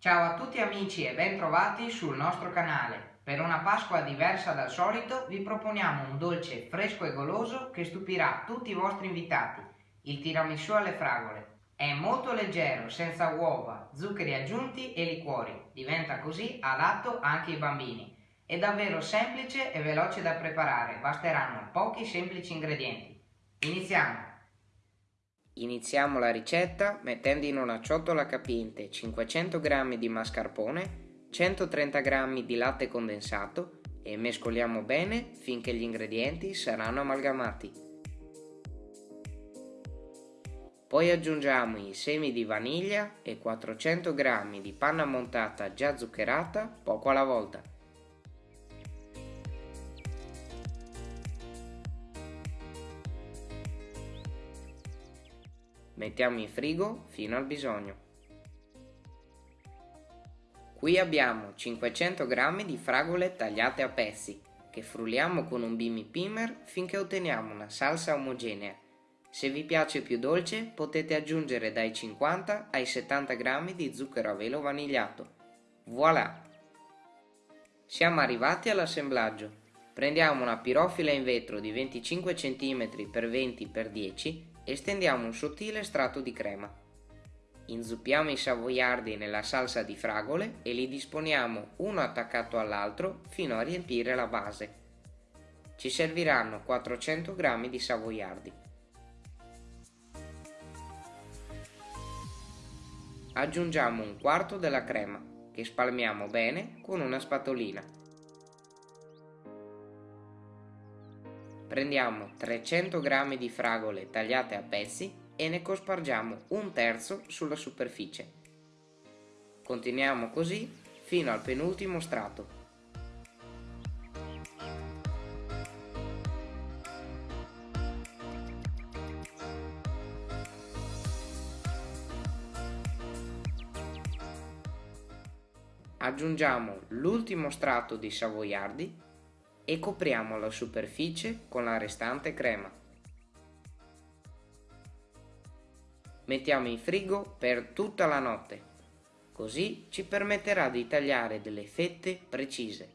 Ciao a tutti amici e bentrovati sul nostro canale. Per una Pasqua diversa dal solito vi proponiamo un dolce fresco e goloso che stupirà tutti i vostri invitati, il tiramisù alle fragole. È molto leggero, senza uova, zuccheri aggiunti e liquori, diventa così adatto anche ai bambini. È davvero semplice e veloce da preparare, basteranno pochi semplici ingredienti. Iniziamo! Iniziamo la ricetta mettendo in una ciotola capiente 500 g di mascarpone, 130 g di latte condensato e mescoliamo bene finché gli ingredienti saranno amalgamati. Poi aggiungiamo i semi di vaniglia e 400 g di panna montata già zuccherata poco alla volta. Mettiamo in frigo fino al bisogno. Qui abbiamo 500 g di fragole tagliate a pezzi che frulliamo con un bimi pimer finché otteniamo una salsa omogenea. Se vi piace più dolce potete aggiungere dai 50 ai 70 g di zucchero a velo vanigliato. Voilà! Siamo arrivati all'assemblaggio. Prendiamo una pirofila in vetro di 25 cm x 20 x 10 e stendiamo un sottile strato di crema. Inzuppiamo i savoiardi nella salsa di fragole e li disponiamo uno attaccato all'altro fino a riempire la base. Ci serviranno 400 g di savoiardi. Aggiungiamo un quarto della crema che spalmiamo bene con una spatolina. Prendiamo 300 g di fragole tagliate a pezzi e ne cospargiamo un terzo sulla superficie. Continuiamo così fino al penultimo strato. Aggiungiamo l'ultimo strato di savoiardi e copriamo la superficie con la restante crema. Mettiamo in frigo per tutta la notte, così ci permetterà di tagliare delle fette precise.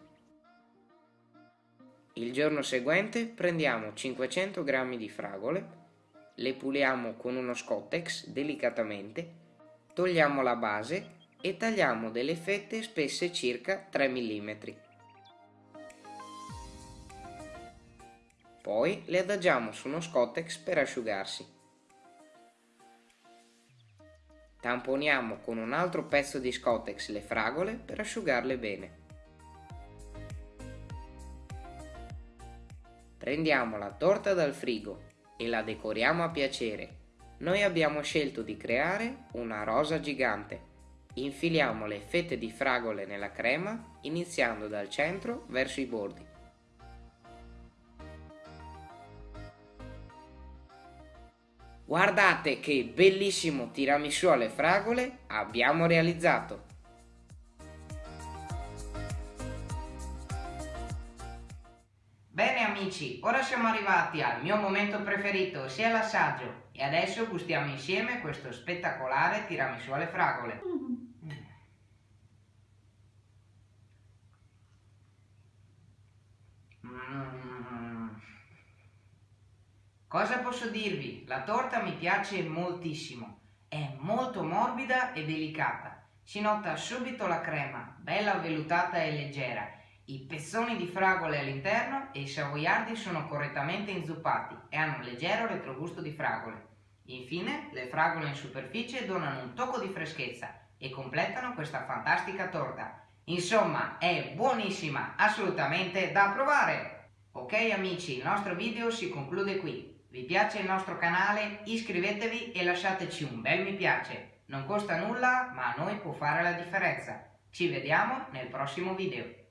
Il giorno seguente prendiamo 500 g di fragole, le puliamo con uno scottex delicatamente, togliamo la base e tagliamo delle fette spesse circa 3 mm. Poi le adagiamo su uno scottex per asciugarsi. Tamponiamo con un altro pezzo di scottex le fragole per asciugarle bene. Prendiamo la torta dal frigo e la decoriamo a piacere. Noi abbiamo scelto di creare una rosa gigante. Infiliamo le fette di fragole nella crema iniziando dal centro verso i bordi. Guardate che bellissimo tiramisù alle fragole abbiamo realizzato! Bene amici, ora siamo arrivati al mio momento preferito, sia l'assaggio, e adesso gustiamo insieme questo spettacolare tiramisù alle fragole. Cosa posso dirvi? La torta mi piace moltissimo, è molto morbida e delicata, si nota subito la crema, bella vellutata e leggera, i pezzoni di fragole all'interno e i savoiardi sono correttamente inzuppati e hanno un leggero retrogusto di fragole. Infine, le fragole in superficie donano un tocco di freschezza e completano questa fantastica torta. Insomma, è buonissima, assolutamente da provare! Ok amici, il nostro video si conclude qui. Vi piace il nostro canale? Iscrivetevi e lasciateci un bel mi piace. Non costa nulla, ma a noi può fare la differenza. Ci vediamo nel prossimo video.